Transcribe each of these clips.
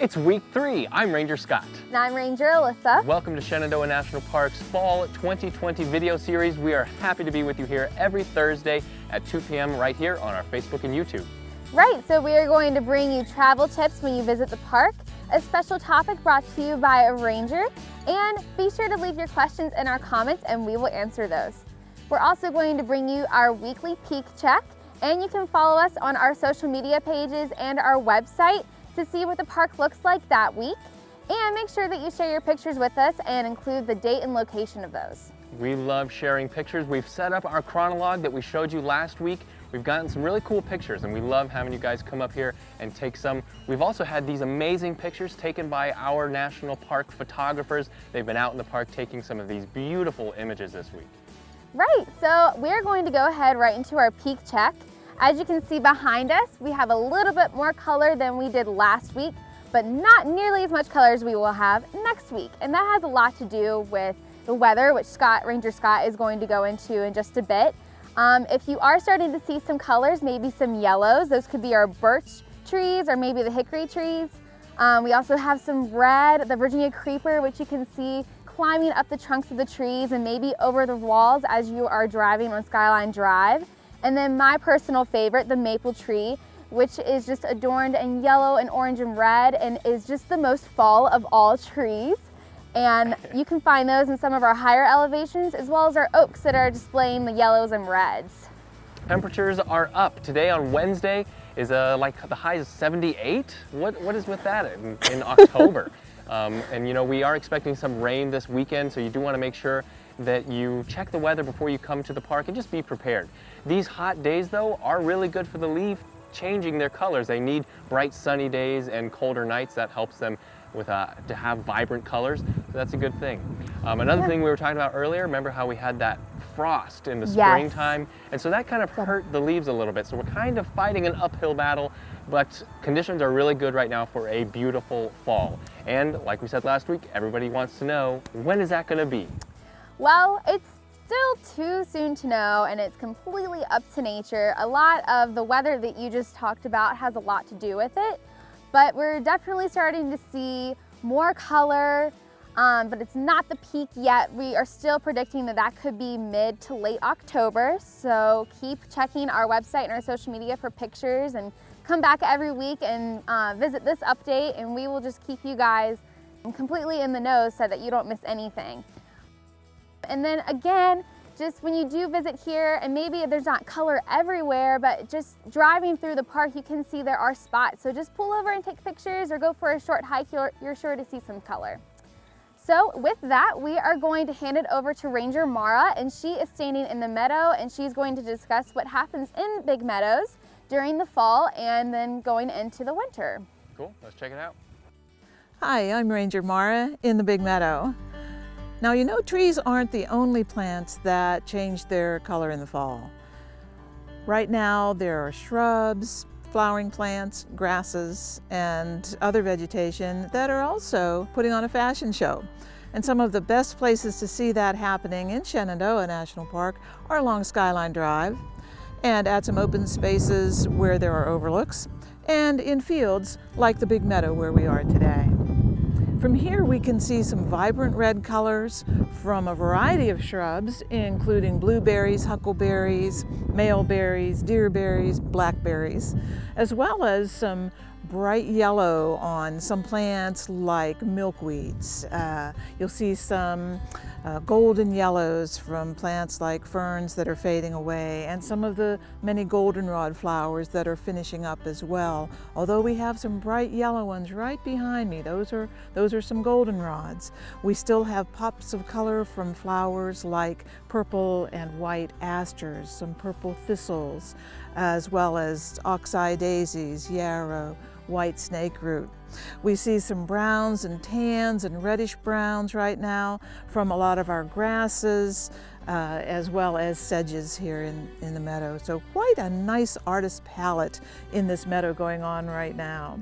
It's week three. I'm Ranger Scott. And I'm Ranger Alyssa. Welcome to Shenandoah National Park's Fall 2020 video series. We are happy to be with you here every Thursday at 2 p.m. right here on our Facebook and YouTube. Right, so we are going to bring you travel tips when you visit the park, a special topic brought to you by a ranger, and be sure to leave your questions in our comments and we will answer those. We're also going to bring you our weekly peak check, and you can follow us on our social media pages and our website to see what the park looks like that week. And make sure that you share your pictures with us and include the date and location of those. We love sharing pictures. We've set up our Chronolog that we showed you last week. We've gotten some really cool pictures and we love having you guys come up here and take some. We've also had these amazing pictures taken by our national park photographers. They've been out in the park taking some of these beautiful images this week. Right, so we're going to go ahead right into our peak check. As you can see behind us, we have a little bit more color than we did last week, but not nearly as much color as we will have next week. And that has a lot to do with the weather, which Scott, Ranger Scott is going to go into in just a bit. Um, if you are starting to see some colors, maybe some yellows, those could be our birch trees or maybe the hickory trees. Um, we also have some red, the Virginia creeper, which you can see climbing up the trunks of the trees and maybe over the walls as you are driving on Skyline Drive. And then my personal favorite, the maple tree, which is just adorned in yellow and orange and red and is just the most fall of all trees. And you can find those in some of our higher elevations as well as our oaks that are displaying the yellows and reds. Temperatures are up. Today on Wednesday is uh, like the high is 78. What, what is with that in, in October? um, and you know, we are expecting some rain this weekend, so you do want to make sure that you check the weather before you come to the park and just be prepared. These hot days though are really good for the leaf changing their colors. They need bright sunny days and colder nights. That helps them with uh, to have vibrant colors. So that's a good thing. Um, another thing we were talking about earlier, remember how we had that frost in the yes. springtime? And so that kind of hurt the leaves a little bit. So we're kind of fighting an uphill battle, but conditions are really good right now for a beautiful fall. And like we said last week, everybody wants to know, when is that gonna be? Well, it's still too soon to know and it's completely up to nature. A lot of the weather that you just talked about has a lot to do with it, but we're definitely starting to see more color, um, but it's not the peak yet. We are still predicting that that could be mid to late October. So keep checking our website and our social media for pictures and come back every week and uh, visit this update and we will just keep you guys completely in the know so that you don't miss anything. And then again, just when you do visit here, and maybe there's not color everywhere, but just driving through the park, you can see there are spots. So just pull over and take pictures or go for a short hike, you're, you're sure to see some color. So with that, we are going to hand it over to Ranger Mara, and she is standing in the meadow, and she's going to discuss what happens in Big Meadows during the fall and then going into the winter. Cool, let's check it out. Hi, I'm Ranger Mara in the Big Meadow. Now you know trees aren't the only plants that change their color in the fall. Right now there are shrubs, flowering plants, grasses, and other vegetation that are also putting on a fashion show. And some of the best places to see that happening in Shenandoah National Park are along Skyline Drive and at some open spaces where there are overlooks and in fields like the Big Meadow where we are today. From here we can see some vibrant red colors from a variety of shrubs, including blueberries, huckleberries, maleberries, deerberries, blackberries, as well as some bright yellow on some plants like milkweeds. Uh, you'll see some uh, golden yellows from plants like ferns that are fading away and some of the many goldenrod flowers that are finishing up as well. Although we have some bright yellow ones right behind me, those are, those are some goldenrods. We still have pops of color from flowers like purple and white asters, some purple thistles, as well as oxeye daisies, yarrow, white snake root. We see some browns and tans and reddish browns right now from a lot of our grasses, uh, as well as sedges here in, in the meadow. So quite a nice artist palette in this meadow going on right now.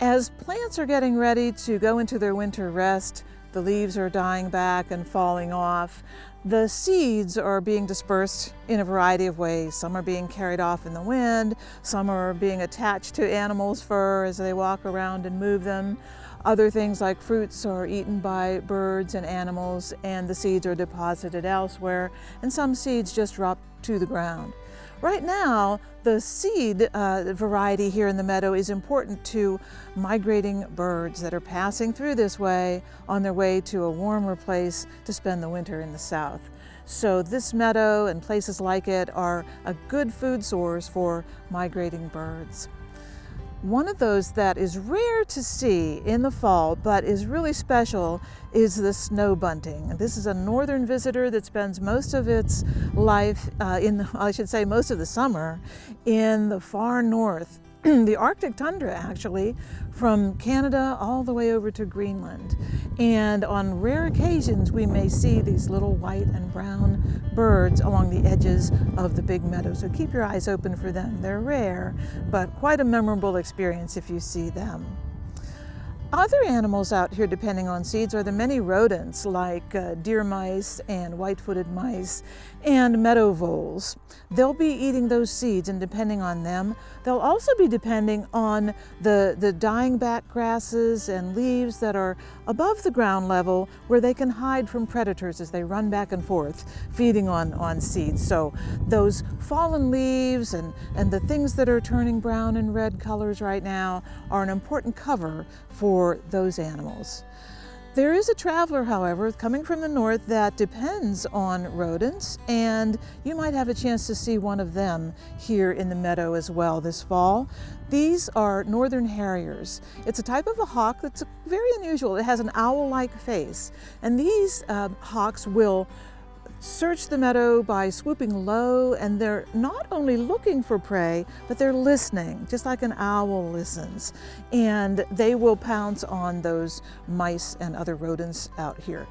As plants are getting ready to go into their winter rest, the leaves are dying back and falling off. The seeds are being dispersed in a variety of ways. Some are being carried off in the wind, some are being attached to animals' fur as they walk around and move them. Other things like fruits are eaten by birds and animals and the seeds are deposited elsewhere and some seeds just drop to the ground. Right now, the seed uh, variety here in the meadow is important to migrating birds that are passing through this way on their way to a warmer place to spend the winter in the south. So this meadow and places like it are a good food source for migrating birds. One of those that is rare to see in the fall, but is really special, is the snow bunting. This is a northern visitor that spends most of its life, uh, in I should say most of the summer, in the far north the Arctic tundra actually, from Canada all the way over to Greenland. And on rare occasions, we may see these little white and brown birds along the edges of the big meadow. So keep your eyes open for them. They're rare, but quite a memorable experience if you see them. Other animals out here depending on seeds are the many rodents like uh, deer mice and white-footed mice and meadow voles. They'll be eating those seeds and depending on them, they'll also be depending on the, the dying back grasses and leaves that are above the ground level where they can hide from predators as they run back and forth feeding on, on seeds. So those fallen leaves and, and the things that are turning brown and red colors right now are an important cover for those animals. There is a traveler, however, coming from the north that depends on rodents, and you might have a chance to see one of them here in the meadow as well this fall. These are northern harriers. It's a type of a hawk that's very unusual. It has an owl-like face, and these uh, hawks will search the meadow by swooping low and they're not only looking for prey, but they're listening, just like an owl listens. And they will pounce on those mice and other rodents out here.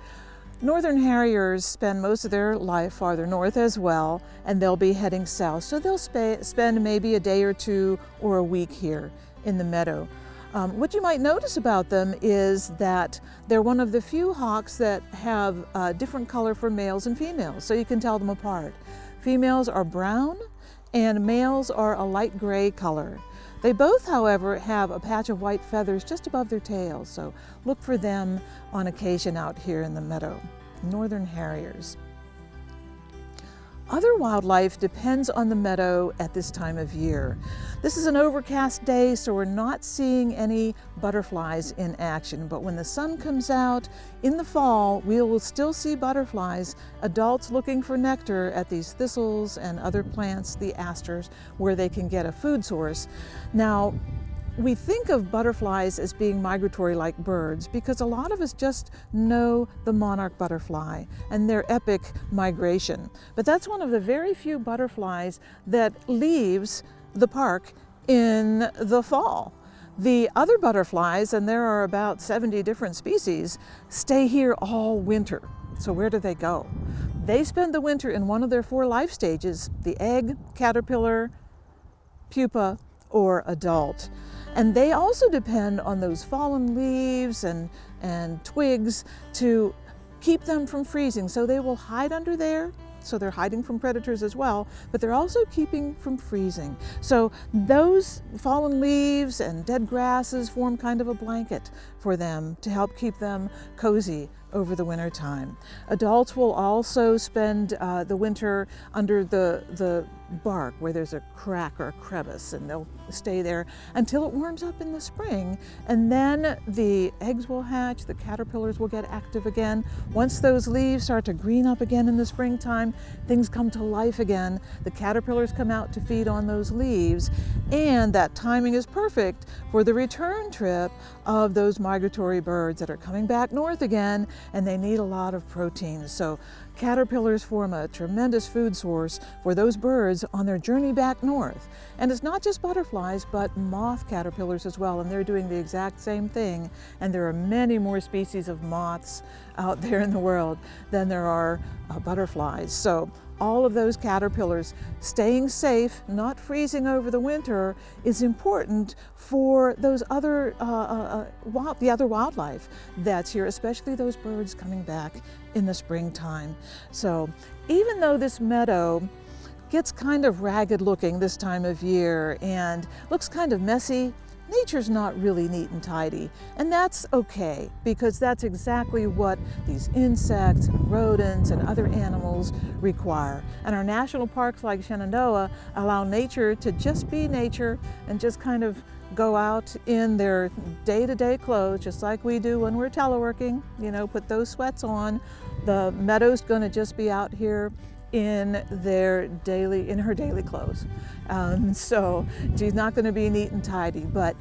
Northern Harriers spend most of their life farther north as well, and they'll be heading south. So they'll spend maybe a day or two or a week here in the meadow. Um, what you might notice about them is that they're one of the few hawks that have a different color for males and females, so you can tell them apart. Females are brown and males are a light gray color. They both, however, have a patch of white feathers just above their tails, so look for them on occasion out here in the meadow. Northern Harriers. Other wildlife depends on the meadow at this time of year. This is an overcast day, so we're not seeing any butterflies in action, but when the sun comes out in the fall, we will still see butterflies, adults looking for nectar at these thistles and other plants, the asters, where they can get a food source. Now, we think of butterflies as being migratory like birds because a lot of us just know the monarch butterfly and their epic migration. But that's one of the very few butterflies that leaves the park in the fall. The other butterflies, and there are about 70 different species, stay here all winter. So where do they go? They spend the winter in one of their four life stages, the egg, caterpillar, pupa, or adult. And they also depend on those fallen leaves and, and twigs to keep them from freezing. So they will hide under there so they're hiding from predators as well, but they're also keeping from freezing. So those fallen leaves and dead grasses form kind of a blanket for them to help keep them cozy over the winter time. Adults will also spend uh, the winter under the, the bark where there's a crack or a crevice and they'll stay there until it warms up in the spring and then the eggs will hatch, the caterpillars will get active again. Once those leaves start to green up again in the springtime, things come to life again. The caterpillars come out to feed on those leaves and that timing is perfect for the return trip of those migratory birds that are coming back north again and they need a lot of protein. So caterpillars form a tremendous food source for those birds on their journey back north. And it's not just butterflies, but moth caterpillars as well, and they're doing the exact same thing. And there are many more species of moths out there in the world than there are uh, butterflies. So all of those caterpillars staying safe, not freezing over the winter, is important for those other, uh, uh, uh, wild, the other wildlife that's here, especially those birds coming back in the springtime. So even though this meadow gets kind of ragged looking this time of year and looks kind of messy, nature's not really neat and tidy. And that's okay, because that's exactly what these insects and rodents and other animals require. And our national parks like Shenandoah allow nature to just be nature and just kind of go out in their day-to-day -day clothes, just like we do when we're teleworking, you know, put those sweats on. The meadow's gonna just be out here in their daily, in her daily clothes. Um, so she's not going to be neat and tidy, but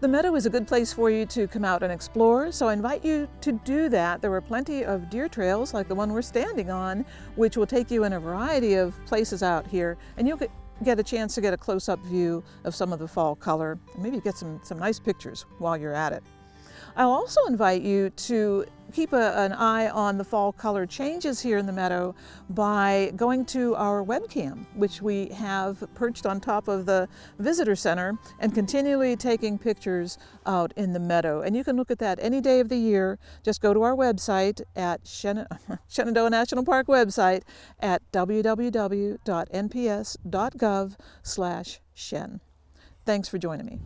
the meadow is a good place for you to come out and explore, so I invite you to do that. There are plenty of deer trails like the one we're standing on, which will take you in a variety of places out here, and you'll get, a chance to get a close-up view of some of the fall color, maybe get some, some nice pictures while you're at it. I'll also invite you to keep a, an eye on the fall color changes here in the meadow by going to our webcam, which we have perched on top of the visitor center and continually taking pictures out in the meadow. And you can look at that any day of the year. Just go to our website at Shenandoah National Park website at www.nps.gov slash shen. Thanks for joining me.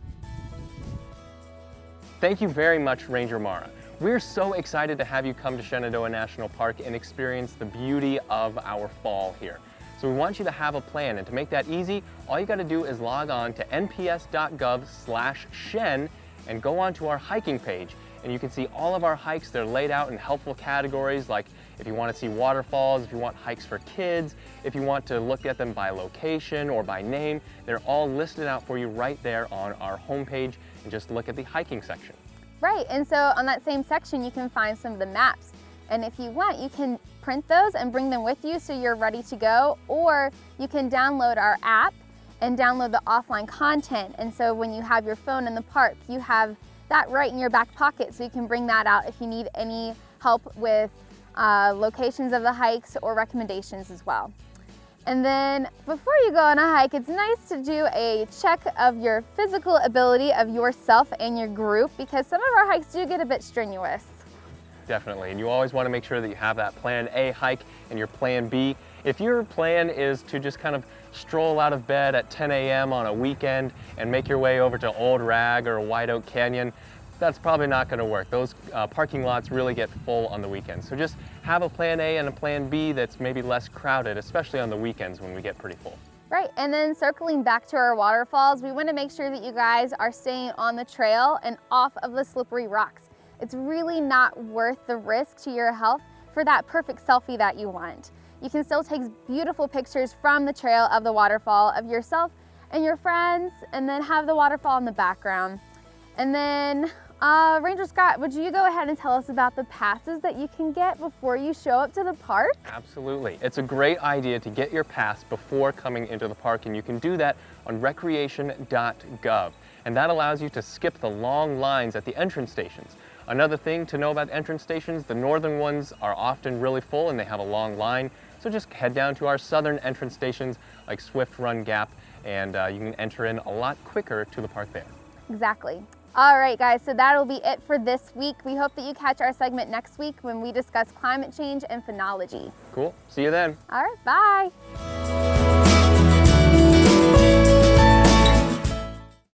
Thank you very much, Ranger Mara. We're so excited to have you come to Shenandoah National Park and experience the beauty of our fall here. So we want you to have a plan, and to make that easy, all you gotta do is log on to nps.gov slash shen and go on to our hiking page. And you can see all of our hikes. They're laid out in helpful categories like if you want to see waterfalls, if you want hikes for kids, if you want to look at them by location or by name, they're all listed out for you right there on our homepage and just look at the hiking section. Right, and so on that same section you can find some of the maps. And if you want, you can print those and bring them with you so you're ready to go, or you can download our app and download the offline content. And so when you have your phone in the park, you have that right in your back pocket so you can bring that out if you need any help with uh, locations of the hikes or recommendations as well. And then before you go on a hike, it's nice to do a check of your physical ability of yourself and your group because some of our hikes do get a bit strenuous. Definitely, and you always want to make sure that you have that plan A hike and your plan B. If your plan is to just kind of stroll out of bed at 10 a.m. on a weekend and make your way over to Old Rag or White Oak Canyon, that's probably not going to work. Those uh, parking lots really get full on the weekends. So just have a plan A and a plan B that's maybe less crowded, especially on the weekends when we get pretty full. Right, and then circling back to our waterfalls, we want to make sure that you guys are staying on the trail and off of the slippery rocks. It's really not worth the risk to your health for that perfect selfie that you want. You can still take beautiful pictures from the trail of the waterfall of yourself and your friends and then have the waterfall in the background. And then uh, Ranger Scott, would you go ahead and tell us about the passes that you can get before you show up to the park? Absolutely. It's a great idea to get your pass before coming into the park, and you can do that on recreation.gov. And that allows you to skip the long lines at the entrance stations. Another thing to know about entrance stations, the northern ones are often really full and they have a long line. So just head down to our southern entrance stations like Swift Run Gap and uh, you can enter in a lot quicker to the park there. Exactly. All right, guys, so that'll be it for this week. We hope that you catch our segment next week when we discuss climate change and phenology. Cool. See you then. All right, bye.